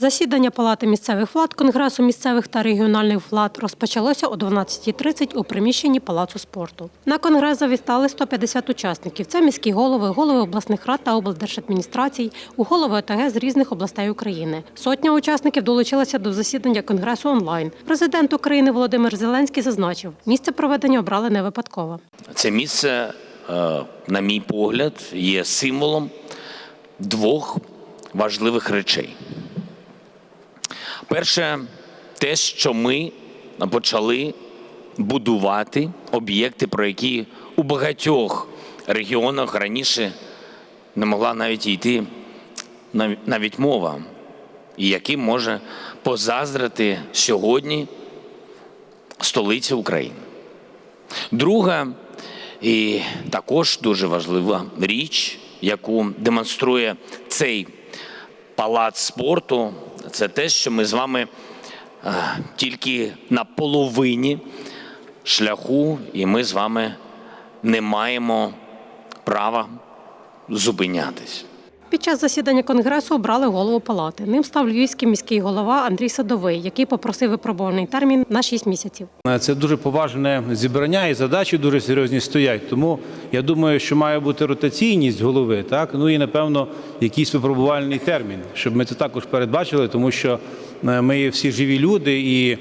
Засідання Палати місцевих влад Конгресу місцевих та регіональних влад розпочалося о 12.30 у приміщенні Палацу спорту. На конгрес завітали 150 учасників. Це міські голови, голови обласних рад та облдержадміністрацій, у голови ОТГ з різних областей України. Сотня учасників долучилася до засідання конгресу онлайн. Президент України Володимир Зеленський зазначив, місце проведення обрали не випадково. Це місце, е, на мій погляд, є символом двох важливих речей. Перше, те, що ми почали будувати об'єкти, про які у багатьох регіонах раніше не могла навіть йти навіть мова, і яким може позаздрити сьогодні столиця України. Друга і також дуже важлива річ, яку демонструє цей палац спорту, це те, що ми з вами е, тільки на половині шляху, і ми з вами не маємо права зупинятись. Під час засідання конгресу обрали голову палати. Ним став львівський міський голова Андрій Садовий, який попросив випробувальний термін на 6 місяців. Це дуже поважне зібрання і задачі дуже серйозні стоять. Тому я думаю, що має бути ротаційність голови, так ну і напевно якийсь випробувальний термін, щоб ми це також передбачили, тому що е, ми всі живі люди, і е,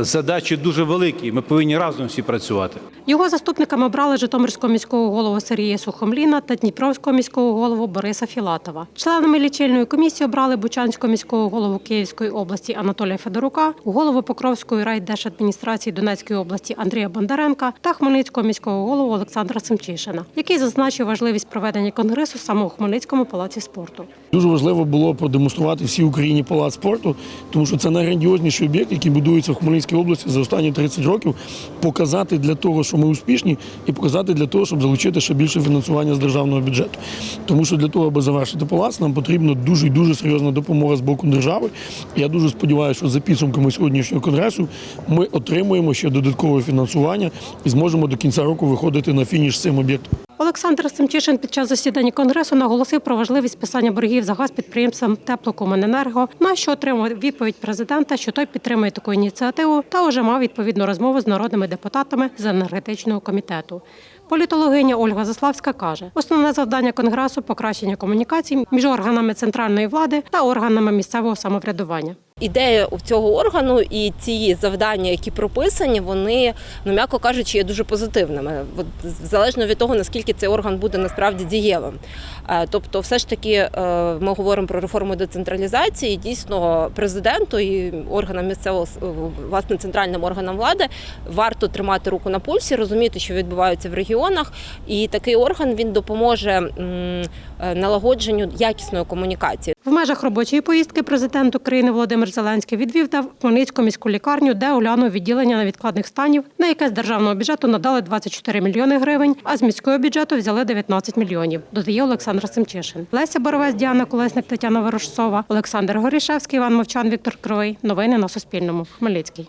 задачі дуже великі. Ми повинні разом всі працювати. Його заступниками обрали Житомирського міського голову Сергія Сухомліна та Дніпровського міського голову Бориса Філатова. Членами лічильної комісії обрали Бучанського міського голову Київської області Анатолія Федорука, голову Покровської райдержадміністрації Донецької області Андрія Бондаренка та Хмельницького міського голову Олександра Семчишина, який зазначив важливість проведення конгресу саме у Хмельницькому палаці спорту. Дуже важливо було продемонструвати всій Україні палац спорту, тому що це найграндіозніший об'єкт, який будується в Хмельницькій області за останні 30 років. Показати для того, що ми успішні, і показати для того, щоб залучити ще більше фінансування з державного бюджету. Тому що для того, аби завершити палац, нам потрібна дуже і дуже серйозна допомога з боку держави. Я дуже сподіваюся, що за підсумками сьогоднішнього конгресу ми отримуємо ще додаткове фінансування і зможемо до кінця року виходити на фініш з цим об'єктом. Олександр Семчишин під час засідання конгресу наголосив про важливість списання боргів за газ підприємствам Теплокомуненерго, на що отримав відповідь президента, що той підтримує таку ініціативу, та вже мав відповідну розмову з народними депутатами з енергетичного комітету. Політологиня Ольга Заславська каже, основне завдання конгресу покращення комунікацій між органами центральної влади та органами місцевого самоврядування. Ідея у цього органу і ці завдання, які прописані, вони, ну м'яко кажучи, є дуже позитивними. От залежно від того, наскільки цей орган буде насправді дієвим. Е, Тобто, все ж таки, е, ми говоримо про реформу децентралізації. Дійсно, президенту і органам місцевого с- власне центральним органам влади варто тримати руку на пульсі, розуміти, що відбувається в регіонах. І такий орган він допоможе е, налагодженню якісної комунікації. В межах робочої поїздки президент України Володимир Зеленський відвів та Хмельницьку міську лікарню, де оглянув відділення невідкладних станів, на яке з державного бюджету надали 24 мільйони гривень, а з міського бюджету взяли 19 мільйонів. Додає Олександр Семчишин. Леся Боровець, Діана Колесник, Тетяна Ворожцова, Олександр Горішевський, Іван Мовчан, Віктор Кривий. Новини на Суспільному. Хмельницький.